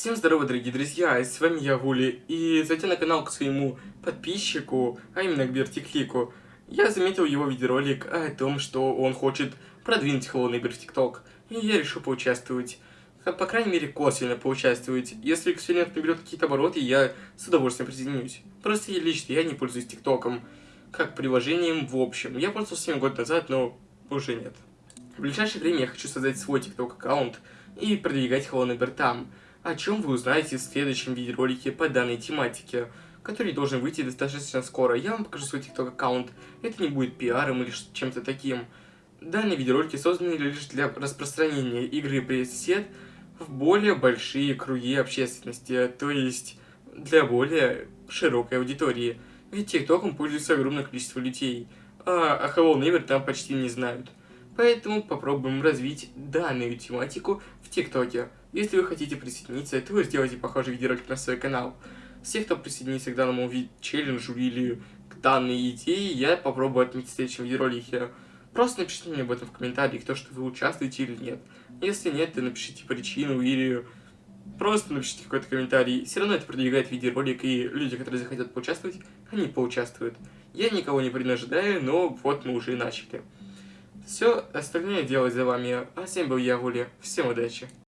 Всем здорово, дорогие друзья, с вами я, Вули, и зайдя на канал к своему подписчику, а именно к Бертиклику, я заметил его видеоролик о том, что он хочет продвинуть Hello Neighbor в ТикТок, и я решил поучаствовать. По крайней мере, косвенно поучаствовать. Если эксперимент наберет какие-то обороты, я с удовольствием присоединюсь. Просто я лично, я не пользуюсь ТикТоком, как приложением в общем. Я пользовался 7 год назад, но уже нет. В ближайшее время я хочу создать свой ТикТок аккаунт и продвигать Neighbor там о чем вы узнаете в следующем видеоролике по данной тематике, который должен выйти достаточно скоро. Я вам покажу свой TikTok аккаунт, это не будет пиаром или чем-то таким. Данные видеоролики созданы лишь для распространения игры Пресет в более большие круги общественности, то есть для более широкой аудитории. Ведь ТикТоком пользуется огромное количество людей, а о Hello Neighbor там почти не знают. Поэтому попробуем развить данную тематику в ТикТоке. Если вы хотите присоединиться, то вы сделайте похожий видеоролик на свой канал. Все, кто присоединится к данному челленджу или к данной идее, я попробую отметить в следующем видеоролике. Просто напишите мне об этом в комментариях, то, что вы участвуете или нет. Если нет, то напишите причину или просто напишите какой-то комментарий. Все равно это продвигает видеоролик, и люди, которые захотят поучаствовать, они поучаствуют. Я никого не принуждаю, но вот мы уже и начали. Все остальное делать за вами. А вами был я, Вули. Всем удачи!